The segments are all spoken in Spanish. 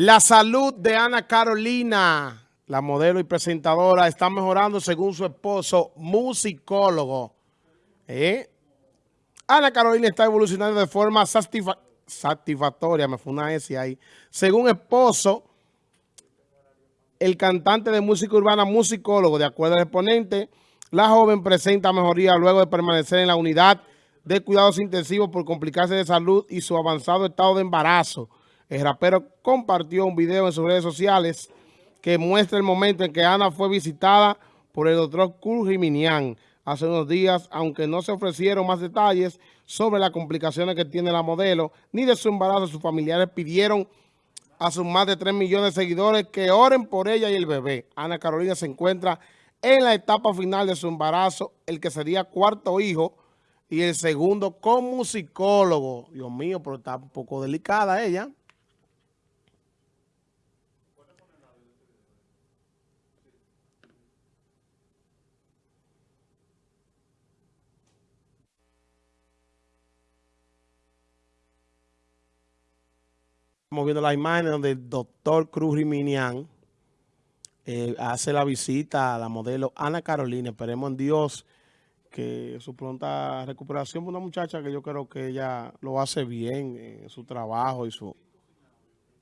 La salud de Ana Carolina, la modelo y presentadora, está mejorando según su esposo, musicólogo. ¿Eh? Ana Carolina está evolucionando de forma satisfactoria, me fue una S ahí. Según esposo, el cantante de música urbana, musicólogo, de acuerdo al exponente, la joven presenta mejoría luego de permanecer en la unidad de cuidados intensivos por complicarse de salud y su avanzado estado de embarazo. El rapero compartió un video en sus redes sociales que muestra el momento en que Ana fue visitada por el doctor Kurt Jiminian hace unos días, aunque no se ofrecieron más detalles sobre las complicaciones que tiene la modelo, ni de su embarazo, sus familiares pidieron a sus más de 3 millones de seguidores que oren por ella y el bebé. Ana Carolina se encuentra en la etapa final de su embarazo, el que sería cuarto hijo, y el segundo como psicólogo. Dios mío, pero está un poco delicada ella. Estamos viendo las imágenes donde el doctor Cruz Riminian eh, hace la visita a la modelo Ana Carolina. Esperemos en Dios que su pronta recuperación. Una muchacha que yo creo que ella lo hace bien en su trabajo y su...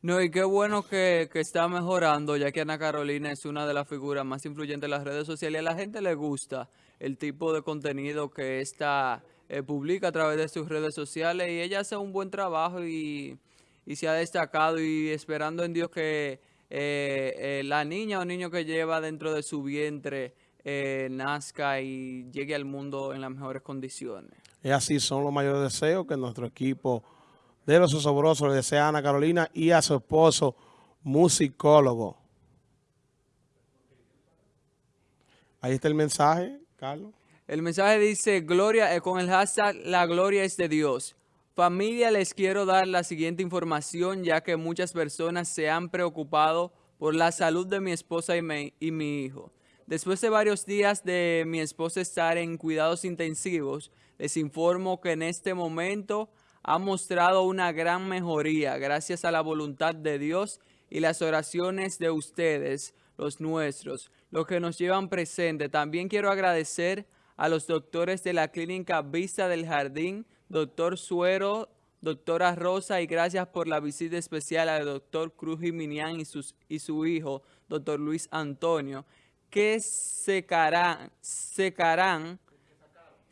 No, y qué bueno que, está mejorando, ya que Ana Carolina es una de las figuras más influyentes en las redes sociales. A la gente le gusta el tipo de contenido que esta eh, publica a través de sus redes sociales. Y ella hace un buen trabajo y y se ha destacado y esperando en Dios que eh, eh, la niña o niño que lleva dentro de su vientre eh, nazca y llegue al mundo en las mejores condiciones. Y así son los mayores deseos que nuestro equipo de los osobrosos le desea a Ana Carolina y a su esposo, musicólogo. Ahí está el mensaje, Carlos. El mensaje dice, gloria con el hashtag, la gloria es de Dios. Familia, les quiero dar la siguiente información ya que muchas personas se han preocupado por la salud de mi esposa y mi, hijo. Después de varios días de mi esposa estar en cuidados intensivos, les informo que en este momento ha mostrado una gran mejoría gracias a la voluntad de Dios y las oraciones de ustedes, los nuestros, los que nos llevan presente. También quiero agradecer a los doctores de la clínica Vista del Jardín, doctor Suero, doctora Rosa, y gracias por la visita especial al doctor Cruz Jiminián y, sus, y su hijo, doctor Luis Antonio, que secarán, secarán,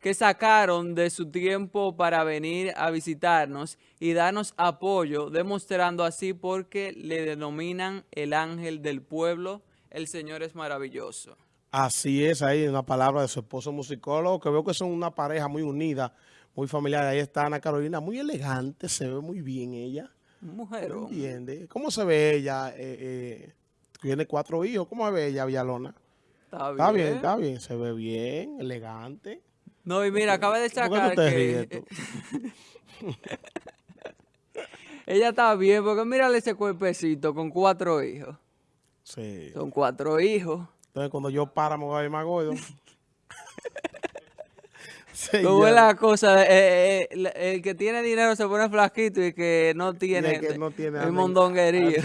que sacaron de su tiempo para venir a visitarnos y darnos apoyo, demostrando así porque le denominan el ángel del pueblo, el Señor es maravilloso. Así es, ahí una palabra de su esposo musicólogo, que veo que son una pareja muy unida, muy familiar. Ahí está Ana Carolina, muy elegante, se ve muy bien ella. Mujer. ¿Entiende? ¿Cómo se ve ella? Eh, eh, tiene cuatro hijos, ¿cómo se ve ella, Villalona? Está bien. Está bien, está bien, se ve bien, elegante. No, y mira, acaba de sacar que... ella está bien, porque mírale ese cuerpecito con cuatro hijos. Sí. Son cuatro hijos. Entonces, cuando yo para, me voy a ver más gordo. ¿Cómo es la cosa? Eh, eh, el que tiene dinero se pone flaquito y que no tiene, que no tiene el mondonguería.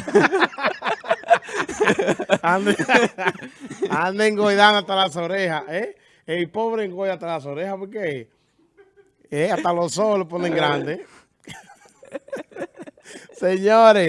Anda engoidando hasta las orejas, ¿eh? El pobre engoida hasta las orejas porque eh, hasta los ojos lo ponen grandes. Señores.